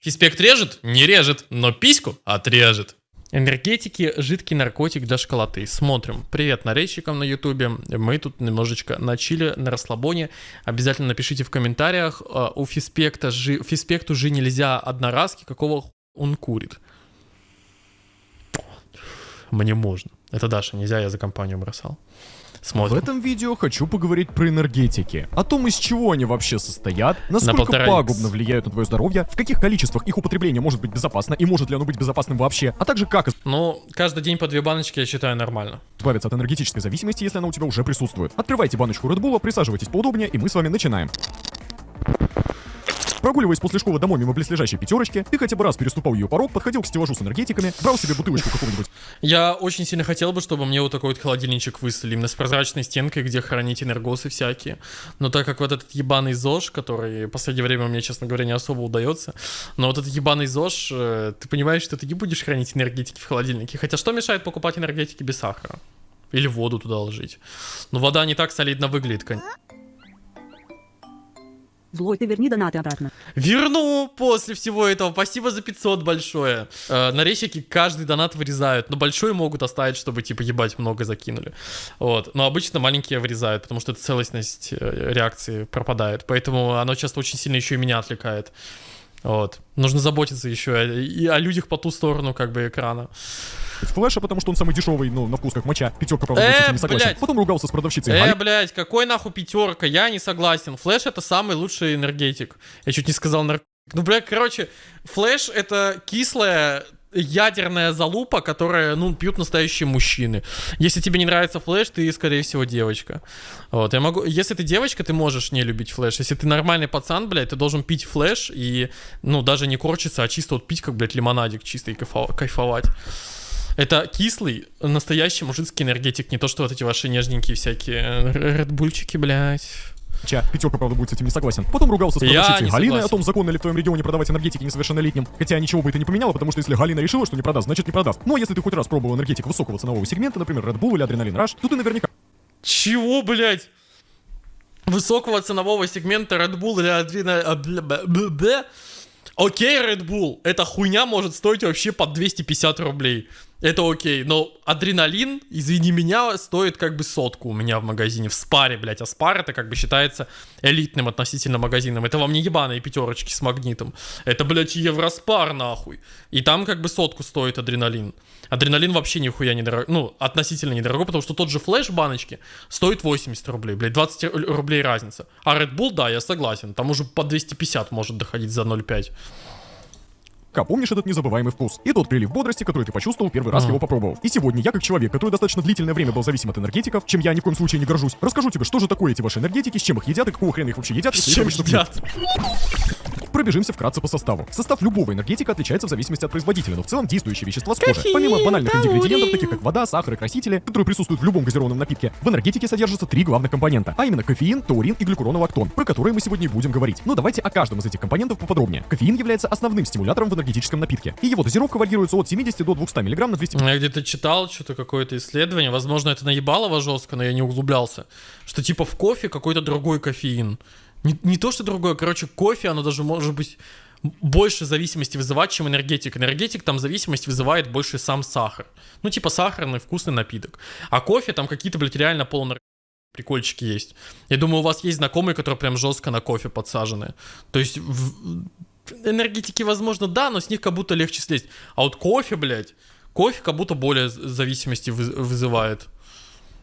Фиспект режет? Не режет, но письку отрежет. Энергетики – жидкий наркотик для школоты. Смотрим. Привет нарезчикам на ютубе. Мы тут немножечко на чиле, на расслабоне. Обязательно напишите в комментариях. э, У Фиспекта жи... Фиспекту же нельзя одноразки. Какого он курит? Мне можно. Это Даша, нельзя, я за компанию бросал. В Смотрим. этом видео хочу поговорить про энергетики, о том, из чего они вообще состоят, насколько икс. пагубно влияют на твое здоровье, в каких количествах их употребление может быть безопасно и может ли оно быть безопасным вообще, а также как Ну, каждый день по две баночки я считаю нормально. избавиться от энергетической зависимости, если она у тебя уже присутствует. Открывайте баночку Red Bull, присаживайтесь поудобнее, и мы с вами начинаем. Прогуливаясь после школы домой мимо близлежащей пятерочки, ты хотя бы раз переступал ее порог, подходил к стеллажу с энергетиками, брал себе бутылочку какого-нибудь Я очень сильно хотел бы, чтобы мне вот такой вот холодильничек выставили, именно с прозрачной стенкой, где хранить энергосы всякие. Но так как вот этот ебаный ЗОЖ, который в последнее время мне, честно говоря, не особо удается, но вот этот ебаный ЗОЖ, э, ты понимаешь, что ты не будешь хранить энергетики в холодильнике. Хотя что мешает покупать энергетики без сахара? Или воду туда ложить? Но вода не так солидно выглядит, кон- Злой, ты верни донаты обратно. Верну после всего этого. Спасибо за 500 большое. Э, нарезчики каждый донат вырезают, но большой могут оставить, чтобы, типа, ебать, много закинули. Вот. Но обычно маленькие вырезают, потому что целостность э, реакции пропадает. Поэтому оно часто очень сильно еще и меня отвлекает. Вот. Нужно заботиться еще и о людях по ту сторону, как бы, экрана. Flash а, потому что он самый дешевый, ну, на вкус как моча. Пятерка, правда, Э, не согласен. блядь. Потом ругался с продавщицей Э, Галей. блядь, какой нахуй пятерка? Я не согласен. Flash это самый лучший энергетик. Я чуть не сказал наркотик. Ну, блядь, короче, Flash это кислая ядерная залупа, которая, ну, пьют настоящие мужчины. Если тебе не нравится Flash, ты, скорее всего, девочка. Вот, я могу... Если ты девочка, ты можешь не любить Flash. Если ты нормальный пацан, блядь, ты должен пить Flash и, ну, даже не корчиться, а чисто вот пить, как, блядь, лимонадик чисто и кайфо- кайфовать. Это кислый, настоящий мужицкий энергетик, не то, что вот эти ваши нежненькие всякие э, редбульчики, блядь. Ча, пятерка, правда, будет с этим не согласен. Потом ругался с продавщицей Галиной о том, законно ли в твоем регионе продавать энергетики несовершеннолетним. Хотя ничего бы это не поменяло, потому что если Галина решила, что не продаст, значит не продаст. Но если ты хоть раз пробовал энергетик высокого ценового сегмента, например, Red Bull или Адреналин Rush, то ты наверняка Чего, блядь? Высокого ценового сегмента Red Bull или а, бля. Окей, Red Bull, эта хуйня может стоить вообще под 250 рублей. Это окей, но адреналин, извини меня, стоит как бы сотку у меня в магазине, в спаре, блядь, а спар это как бы считается элитным относительно магазином. Это вам не ебаные пятерочки с магнитом. Это, блядь, евроспар нахуй. И там как бы сотку стоит адреналин. Адреналин вообще нихуя не дорого, ну, относительно недорого, потому что тот же флеш баночки стоит 80 рублей, блядь, 20 ру- рублей разница. А Red Bull, да, я согласен, там уже по 250 может доходить за 0,5. Помнишь этот незабываемый вкус. И тот прилив бодрости, который ты почувствовал первый раз Ага. его попробовал. И сегодня я, как человек, который достаточно длительное время был зависим от энергетиков, чем я ни в коем случае не горжусь, расскажу тебе, что же такое эти ваши энергетики, с чем их едят и какого хрена их вообще едят, С их чем пьют. едят? Пробежимся вкратце по составу. Состав любого энергетика отличается в зависимости от производителя, но в целом действующие вещества схожи. Кофеин, Помимо банальных калории. ингредиентов, таких как вода, сахар и красители, которые присутствуют в любом газированном напитке, в энергетике содержатся три главных компонента, а именно кофеин, таурин и глюкуронолактон, про которые мы сегодня и будем говорить. Но давайте о каждом из этих компонентов поподробнее. Кофеин является основным стимулятором в энергетическом напитке, и его дозировка варьируется от 70 до 200 мг на 200 Я где-то читал что-то какое-то исследование, возможно, это наебалово жестко, но я не углублялся, что типа в кофе какой-то другой кофеин. Не, не то, что другое, короче, кофе, оно даже может быть больше зависимости вызывать, чем энергетик. Энергетик там зависимость вызывает больше сам сахар. Ну, типа сахарный вкусный напиток. А кофе там какие-то, блядь, реально полнар... прикольчики есть. Я думаю, у вас есть знакомые, которые прям жестко на кофе подсажены. То есть в- энергетики, возможно, да, но с них как будто легче слезть. А вот кофе, блядь, кофе как будто более зависимости вы- вызывает.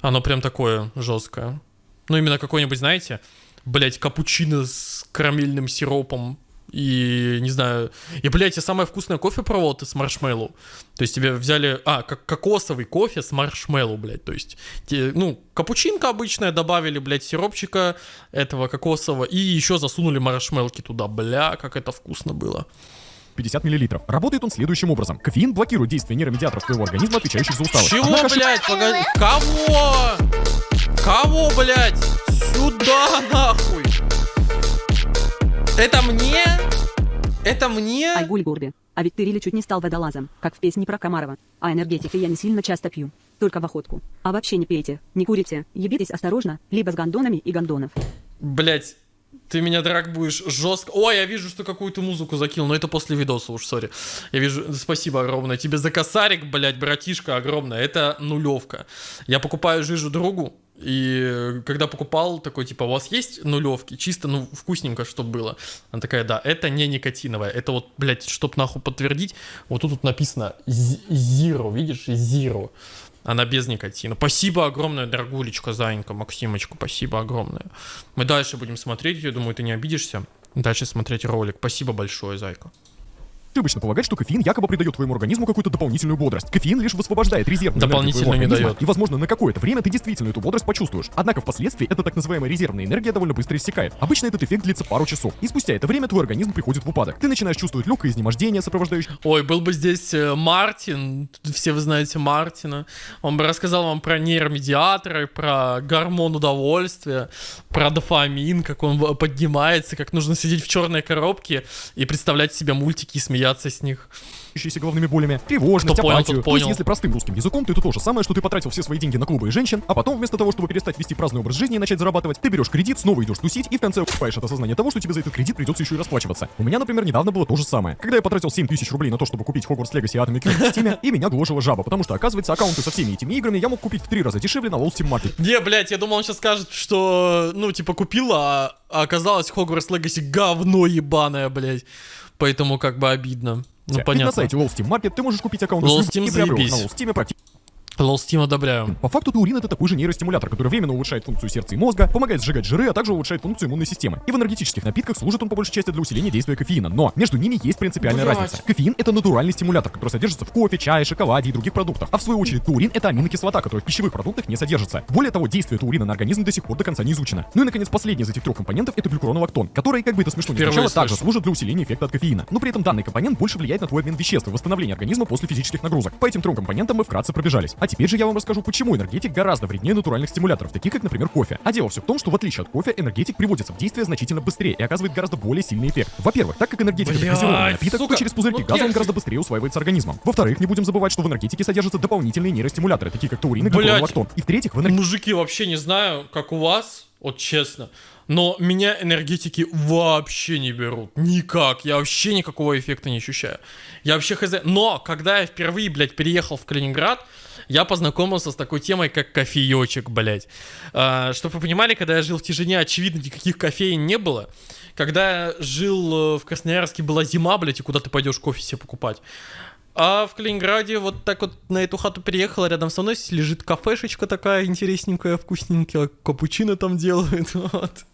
Оно прям такое жесткое. Ну, именно какой-нибудь, знаете, блядь, капучино с карамельным сиропом и, не знаю, и, блядь, я самое вкусное кофе пробовал, ты с маршмеллоу. То есть тебе взяли, а, как кокосовый кофе с маршмеллоу, блядь, то есть, те- ну, капучинка обычная, добавили, блядь, сиропчика этого кокосового и еще засунули маршмелки туда, бля, как это вкусно было. 50 мл. Работает он следующим образом. Кофеин блокирует действие нейромедиаторов твоего организма, отвечающих за усталость. Чего, Однако блядь, погоди, кого? Кого, блядь? Сюда, нахуй! Это мне? Это мне? Айгуль Гурби. А ведь ты Рили чуть не стал водолазом, как в песне про Комарова. А энергетики я не сильно часто пью. Только в охотку. А вообще не пейте, не курите, ебитесь осторожно, либо с гондонами и гондонов. Блять, Ты меня, драк, будешь жестко... Ой, я вижу, что какую-то музыку закинул, но это после видоса уж, сори. Я вижу... Спасибо огромное. Тебе за косарик, блядь, братишка, огромное. Это нулевка. Я покупаю жижу другу, и когда покупал, такой, типа, у вас есть нулевки? Чисто, ну, вкусненько, чтобы было. Она такая, да, это не никотиновая. Это вот, блядь, чтоб нахуй подтвердить, вот тут вот написано Zero, видишь, Zero. Она без никотина. Спасибо огромное, дорогулечка, Зайенька, Максимочку, спасибо огромное. Мы дальше будем смотреть, я думаю, ты не обидишься. Дальше смотреть ролик. Спасибо большое, Зайка. Ошибочно полагать, что кофеин якобы придает твоему организму какую-то дополнительную бодрость. Кофеин лишь высвобождает резервную Дополнительно не дает. И, возможно, на какое-то время ты действительно эту бодрость почувствуешь. Однако впоследствии эта так называемая резервная энергия довольно быстро иссякает. Обычно этот эффект длится пару часов. И спустя это время твой организм приходит в упадок. Ты начинаешь чувствовать легкое изнемождение, сопровождающее... Ой, был бы здесь э, Мартин, все вы знаете Мартина. Он бы рассказал вам про нейромедиаторы, про гормон удовольствия, про дофамин, как он поднимается, как нужно сидеть в черной коробке и представлять себе мультики и смеяться с них головными болями, тревожность, понял, апатию. тот То есть, понял. если простым русским языком, то это то же самое, что ты потратил все свои деньги на клубы и женщин, а потом вместо того, чтобы перестать вести праздный образ жизни и начать зарабатывать, ты берешь кредит, снова идешь тусить и в конце покупаешь от осознания того, что тебе за этот кредит придется еще и расплачиваться. У меня, например, недавно было то же самое. Когда я потратил 7 тысяч рублей на то, чтобы купить Hogwarts Legacy и Atomic Knight в Steam, и меня гложила жаба, потому что, оказывается, аккаунты со всеми этими играми я мог купить в три раза дешевле на Wall Steam Market. Не, блядь, я думал, он сейчас скажет, что, ну, типа, купила, а оказалось Hogwarts Legacy говно ебаное, блядь. Поэтому как бы обидно. Ну, понятно. на сайте Wall Steam Market ты можешь купить аккаунт Wall Steam и приобрел на Wall Steam практически Steam одобряю. По факту таурин это такой же нейростимулятор, который временно улучшает функцию сердца и мозга, помогает сжигать жиры, а также улучшает функцию иммунной системы. И в энергетических напитках служит он по большей части для усиления действия кофеина. Но между ними есть принципиальная Блядь. разница. Кофеин это натуральный стимулятор, который содержится в кофе, чае, шоколаде и других продуктах. А в свою очередь таурин это аминокислота, которая в пищевых продуктах не содержится. Более того, действие таурина на организм до сих пор до конца не изучено. Ну и наконец последний из этих трех компонентов это глюкуронолактон, который, как бы это смешно Впервые звучало, также служит для усиления эффекта от кофеина. Но при этом данный компонент больше влияет на твой обмен веществ и восстановление организма после физических нагрузок. По этим трем компонентам мы вкратце пробежались. А теперь же я вам расскажу, почему энергетик гораздо вреднее натуральных стимуляторов, таких как, например, кофе. А дело все в том, что в отличие от кофе, энергетик приводится в действие значительно быстрее и оказывает гораздо более сильный эффект. Во-первых, так как энергетик это газированный напиток, сука, то через пузырьки ну газа он гораздо быстрее усваивается организмом. Во-вторых, не будем забывать, что в энергетике содержатся дополнительные нейростимуляторы, такие как таурин и глюконолактон. И в-третьих, в энергетике Мужики, вообще не знаю, как у вас, вот честно. Но меня энергетики вообще не берут. Никак. Я вообще никакого эффекта не ощущаю. Я вообще хз. Но, когда я впервые, блядь, переехал в Калининград, я познакомился с такой темой, как кофеечек, блядь. А, чтобы вы понимали, когда я жил в тишине, очевидно, никаких кофеин не было. Когда я жил э, в Красноярске, была зима, блядь, и куда ты пойдешь кофе себе покупать. А в Калининграде вот так вот на эту хату переехала, рядом со мной лежит кафешечка такая интересненькая, вкусненькая, капучино там делают, вот.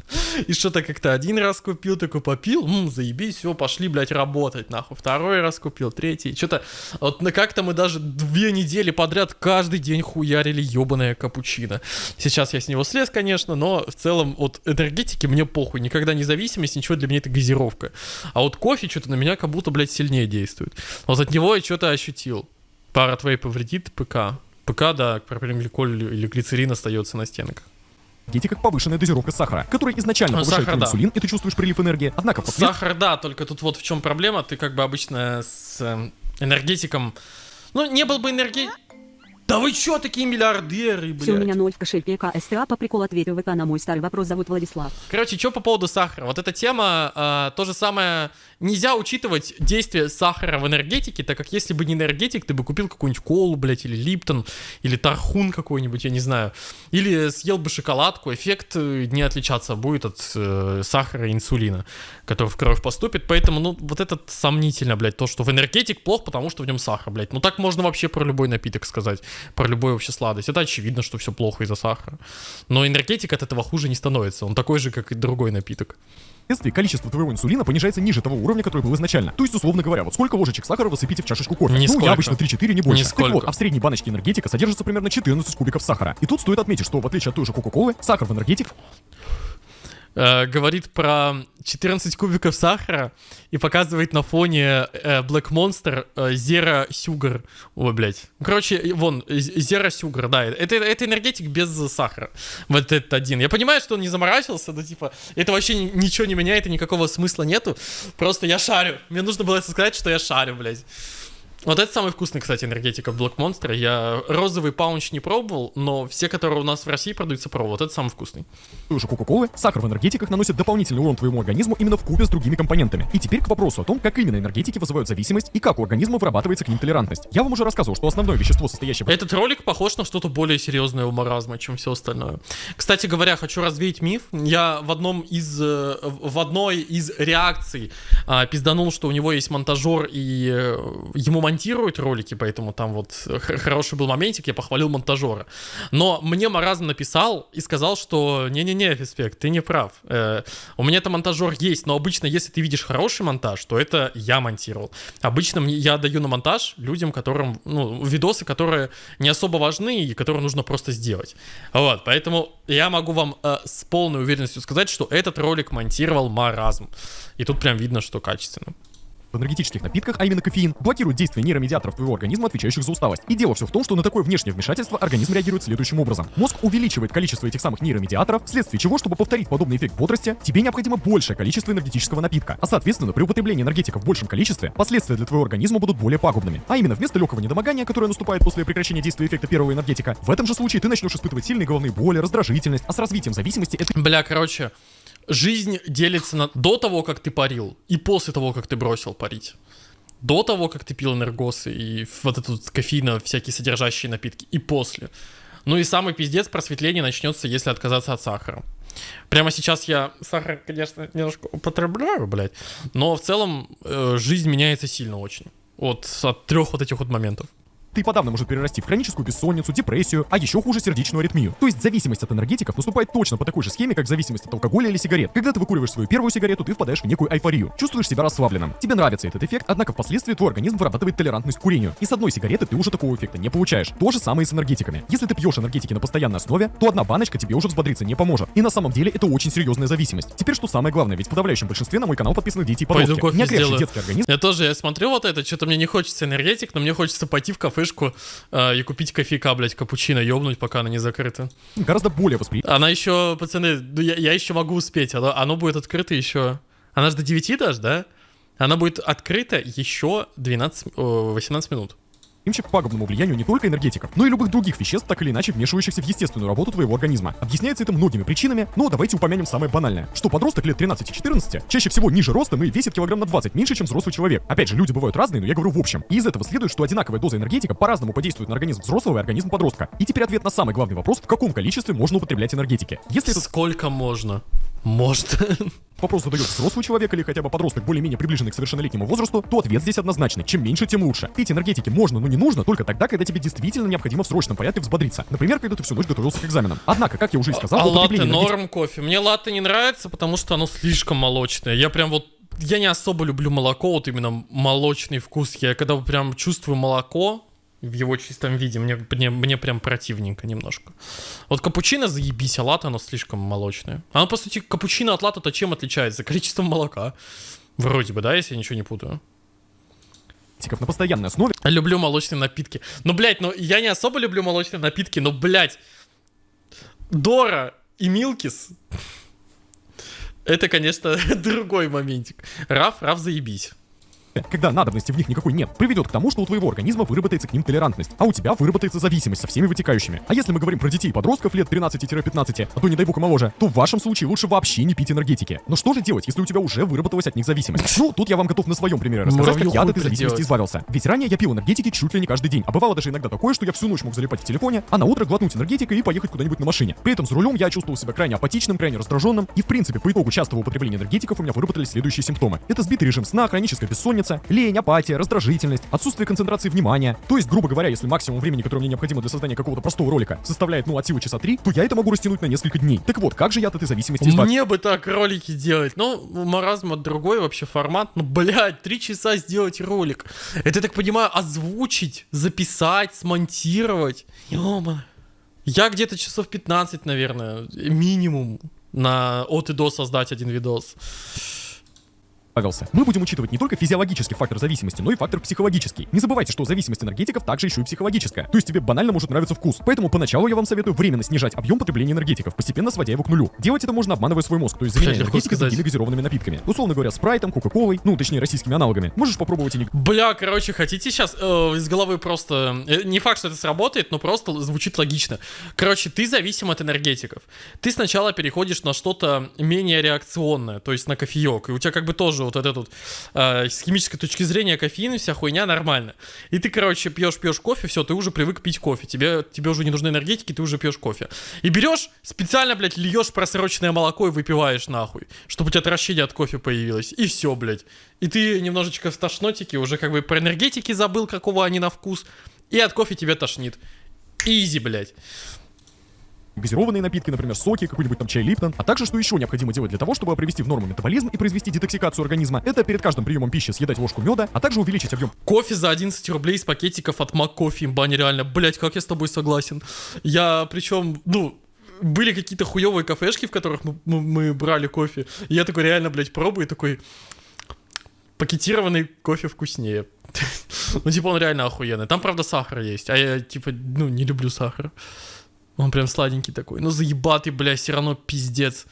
И что-то как-то один раз купил, такой попил, м, заебись, все, пошли, блядь, работать, нахуй. Второй раз купил, третий, что-то, вот на как-то мы даже две недели подряд каждый день хуярили ебаное капучино. Сейчас я с него слез, конечно, но в целом от энергетики мне похуй, никогда независимость, ничего для меня это газировка. А вот кофе что-то на меня как будто, блядь, сильнее действует. Вот от него я что-то ощутил. Пара твоей повредит ПК. ПК, да, пропиленгликоль или или глицерин остается на стенках. как повышенная дозировка сахара, которая изначально Ну, повышает сахар, твой да. инсулин, и ты чувствуешь прилив энергии. Однако впоследствии Сахар, да, только тут вот в чем проблема. Ты как бы обычно с эм, энергетиком... Ну, не был бы энерги... Да вы чё такие миллиардеры, блядь? Все у меня ноль в кошельке КСТА по приколу ответил ВК на мой старый вопрос зовут Владислав. Короче, что по поводу сахара? Вот эта тема, э, то же самое, нельзя учитывать действие сахара в энергетике, так как если бы не энергетик, ты бы купил какую-нибудь колу, блядь, или липтон, или тархун какой-нибудь, я не знаю. Или съел бы шоколадку, эффект э, не отличаться будет от э, сахара и инсулина, который в кровь поступит. Поэтому, ну, вот это сомнительно, блядь, то, что в энергетик плохо, потому что в нем сахар, блядь. Ну, так можно вообще про любой напиток сказать, про любой вообще сладость. Это очевидно, что все плохо из-за сахара. Но энергетик от этого хуже не становится. Он такой же, как и другой напиток. количество твоего инсулина понижается ниже того уровня, который был изначально. То есть, условно говоря, вот сколько ложечек сахара высыпите в чашечку кофе? Ну, Нисколько. я обычно 3-4, не больше. Нисколько. Так вот, а в средней баночке энергетика содержится примерно 14 кубиков сахара. И тут стоит отметить, что в отличие от той же Кока-Колы, сахар в энергетик Э, говорит про 14 кубиков сахара и показывает на фоне э, Black Monster э, Zero Sugar. Ой, блядь. Короче, вон, э, Zero Sugar, да. Это, это энергетик без сахара. Вот этот один. Я понимаю, что он не заморачивался, но типа, это вообще ни- ничего не меняет и никакого смысла нету. Просто я шарю. Мне нужно было сказать, что я шарю, блядь. Вот это самый вкусный, кстати, энергетика Black Monster. Я розовый паунч не пробовал, но все, которые у нас в России продаются, пробовал. Вот это самый вкусный. той же Кока-Колы, сахар в энергетиках наносит дополнительный урон твоему организму именно в купе с другими компонентами. И теперь к вопросу о том, как именно энергетики вызывают зависимость и как у организма вырабатывается к ним толерантность. Я вам уже рассказывал, что основное вещество, состоящее в Этот ролик похож на что-то более серьезное у маразма, чем все остальное. Кстати говоря, хочу развеять миф. Я в одном из э, в одной из реакций а, пизданул, что у него есть монтажер и э, ему монтируют ролики, поэтому там вот х- хороший был моментик, я похвалил монтажера. Но мне маразм написал и сказал, что не-не-не, Фиспек, ты не прав. Э, у меня это монтажер есть, но обычно, если ты видишь хороший монтаж, то это я монтировал. Обычно я даю на монтаж людям, которым, ну, видосы, которые не особо важны и которые нужно просто сделать. Вот, поэтому я могу вам э, с полной уверенностью сказать, что этот ролик монтировал маразм. И тут прям видно, что качественно. Энергетических напитках, а именно кофеин, блокирует действие нейромедиаторов твоего организма, отвечающих за усталость. И дело все в том, что на такое внешнее вмешательство организм реагирует следующим образом. Мозг увеличивает количество этих самых нейромедиаторов, вследствие чего, чтобы повторить подобный эффект бодрости, тебе необходимо большее количество энергетического напитка. А соответственно, при употреблении энергетика в большем количестве, последствия для твоего организма будут более пагубными. А именно, вместо легкого недомогания, которое наступает после прекращения действия эффекта первого энергетика, в этом же случае ты начнешь испытывать сильные головные боли, раздражительность, а с развитием зависимости это Бля, короче, жизнь делится на до того, как ты парил, и после того, как ты бросил парить. До того, как ты пил энергосы и вот этот кофеина, всякие содержащие напитки, и после. Ну и самый пиздец просветление начнется, если отказаться от сахара. Прямо сейчас я сахар, конечно, немножко употребляю, блядь, но в целом э, жизнь меняется сильно очень. Вот от трех вот этих вот моментов. И подавно может перерасти в хроническую бессонницу, депрессию, а еще хуже сердечную аритмию. То есть зависимость от энергетиков наступает точно по такой же схеме, как зависимость от алкоголя или сигарет. Когда ты выкуриваешь свою первую сигарету, ты впадаешь в некую эйфорию. Чувствуешь себя расслабленным. Тебе нравится этот эффект, однако впоследствии твой организм вырабатывает толерантность к курению. И с одной сигареты ты уже такого эффекта не получаешь. То же самое и с энергетиками. Если ты пьешь энергетики на постоянной основе, то одна баночка тебе уже взбодриться не поможет. И на самом деле это очень серьезная зависимость. Теперь что самое главное, ведь в подавляющем большинстве на мой канал подписаны дети и Пойду подростки. кофе Не сделаю. детский организм Я тоже, я смотрю вот это, что-то мне не хочется энергетик, но мне хочется пойти в кафешку э, и купить кофейка, блядь, капучино, ёбнуть, пока она не закрыта. гораздо более восприимчив Она еще, пацаны, ну я, я еще могу успеть, оно, оно будет открыто еще... Она же до 9 даже, да? Она будет открыта еще 12, о, 18 минут. К пагубному влиянию не только энергетиков, но и любых других веществ, так или иначе вмешивающихся в естественную работу твоего организма. Объясняется это многими причинами, но давайте упомянем самое банальное. Что подросток лет 13-14 чаще всего ниже ростом и весит килограмм на 20 меньше, чем взрослый человек. Опять же, люди бывают разные, но я говорю в общем. И из этого следует, что одинаковая доза энергетика по-разному подействует на организм взрослого и организм подростка. И теперь ответ на самый главный вопрос, в каком количестве можно употреблять энергетики. Если этот Сколько можно? Может. вопрос задает взрослый человек или хотя бы подросток более-менее приближенный к совершеннолетнему возрасту, то ответ здесь однозначный. Чем меньше, тем лучше. Пить энергетики можно, но не нужно только тогда, когда тебе действительно необходимо в срочном порядке взбодриться. Например, когда ты всю ночь готовился к экзаменам. Однако, как я уже и сказал, а латте норм кофе. Мне латте не нравится, потому что оно слишком молочное. Я прям вот я не особо люблю молоко, вот именно молочный вкус. Я когда прям чувствую молоко в его чистом виде, мне, мне, мне прям противненько немножко. Вот капучино заебись, а латте оно слишком молочное. Оно, по сути, капучино от латте-то чем отличается? Количеством молока. Вроде бы, да, если я ничего не путаю. На постоянной основе, Люблю молочные напитки. Ну, блядь, ну я не особо люблю молочные напитки, но, блядь, Дора и Милкис. Это, конечно, другой моментик. Раф, Раф, заебись. Когда надобности в них никакой нет, приведет к тому, что у твоего организма выработается к ним толерантность, а у тебя выработается зависимость со всеми вытекающими. А если мы говорим про детей и подростков лет 13-15, а то не дай бог и моложе, то в вашем случае лучше вообще не пить энергетики. Но что же делать, если у тебя уже выработалась от них зависимость? Ну, тут я вам готов на своем примере рассказать, как я от этой зависимости избавился. Ведь ранее я пил энергетики чуть ли не каждый день, а бывало даже иногда такое, что я всю ночь мог залипать в телефоне, а на утро глотнуть энергетика и поехать куда-нибудь на машине. При этом за рулем я чувствовал себя крайне апатичным, крайне раздраженным, и в принципе по итогу частого употребления энергетиков у меня выработались следующие симптомы. Это сбитый режим сна, хроническая бессонница, лень, апатия, раздражительность, отсутствие концентрации внимания. То есть, грубо говоря, если максимум времени, которое мне необходимо для создания какого-то простого ролика, составляет, ну, от силы часа три, то я это могу растянуть на несколько дней. Так вот, как же я от этой зависимости избавился? Мне бы так ролики делать. Ну, у маразма другой вообще формат. Ну, блядь, три часа сделать ролик. Это, я так понимаю, озвучить, записать, смонтировать. Ёма. Я где-то часов 15, наверное, минимум на от и до создать один видос. Избавился. Мы будем учитывать не только физиологический фактор зависимости, но и фактор психологический. Не забывайте, что зависимость энергетиков также еще и психологическая. То есть тебе банально может нравиться вкус. Поэтому поначалу я вам советую временно снижать объем потребления энергетиков, постепенно сводя его к нулю. Делать это можно, обманывая свой мозг, то есть заменяя энергетики другими газированными напитками. Условно говоря, спрайтом, кока-колой, ну, точнее, российскими аналогами. Можешь попробовать и не Бля, короче, хотите сейчас из головы просто... э, не факт, что это сработает, но просто звучит логично. Короче, ты зависим от энергетиков. Ты сначала переходишь на что-то менее реакционное, то есть на кофеек. И у тебя как бы тоже вот этот вот э, с химической точки зрения кофеин вся хуйня нормально. И ты, короче, пьешь-пьешь кофе, все, ты уже привык пить кофе. Тебе, тебе уже не нужны энергетики, ты уже пьешь кофе. И берешь, специально, блядь, льешь просроченное молоко и выпиваешь нахуй, чтобы у тебя отвращение от кофе появилось. И все, блядь. И ты немножечко в тошнотике, уже как бы про энергетики забыл, какого они на вкус. И от кофе тебе тошнит. Изи, блядь. Газированные напитки, например, соки, какой-нибудь там чай Липтон. А также, что еще необходимо делать для того, чтобы привести в норму метаболизм и произвести детоксикацию организма, это перед каждым приемом пищи съедать ложку меда, а также увеличить объем Кофе за 11 рублей из пакетиков от МакКофе, имба нереально. Блять, как я с тобой согласен. Я, причем, ну, были какие-то хуевые кафешки, в которых мы, мы- мы брали кофе. И я такой реально, блядь, пробую, такой... Пакетированный кофе вкуснее. Ну, типа, он реально охуенный. Там, правда, сахар есть, а я, типа, ну, не люблю сахар. Он прям сладенький такой. Ну, заебатый, бля, все равно пиздец.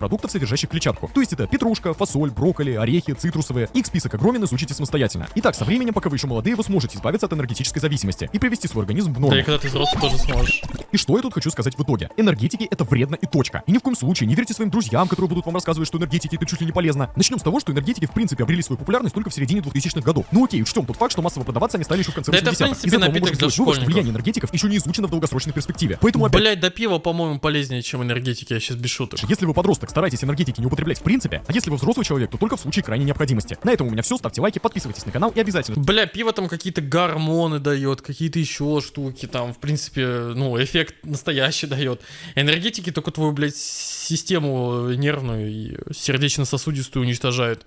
Продуктов, содержащих клетчатку. То есть это петрушка, фасоль, брокколи, орехи, цитрусовые. Их список огромен, изучите самостоятельно. Итак, со временем, пока вы еще молодые, вы сможете избавиться от энергетической зависимости и привести свой организм в Да норму. и когда ты взрослый, тоже сможешь. И что я тут хочу сказать в итоге? Энергетики это вредно и точка. И ни в коем случае не верьте своим друзьям, которые будут вам рассказывать, что энергетики это чуть ли не полезно. Начнем с того, что энергетики в принципе обрели свою популярность только в середине 2000-х годов. Ну окей, учтем тот факт, что массово продаваться они стали еще в конце Да это, 80-х. в принципе, Из этого мы можем сделать вывод, что влияние энергетиков еще не изучено в долгосрочной перспективе. Поэтому опять Блять, до пива, по-моему, полезнее, чем энергетики, я сейчас без шуток. Если вы подросток, старайтесь энергетики не употреблять в принципе, а если вы взрослый человек, то только в случае крайней необходимости. На этом у меня все, ставьте лайки, подписывайтесь на канал и обязательно Бля, пиво там какие-то гормоны дает, какие-то еще штуки, там, в принципе, ну, эффект настоящий дает. Энергетики только твою, блядь, систему нервную и сердечно-сосудистую уничтожают.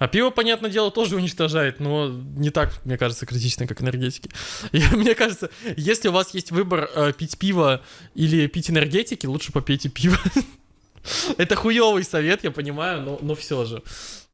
А пиво, понятное дело, тоже уничтожает, но не так, мне кажется, критично, как энергетики. И мне кажется, если у вас есть выбор э, пить пиво или пить энергетики, лучше попейте пиво. Это хуёвый совет, я понимаю, но, но все же.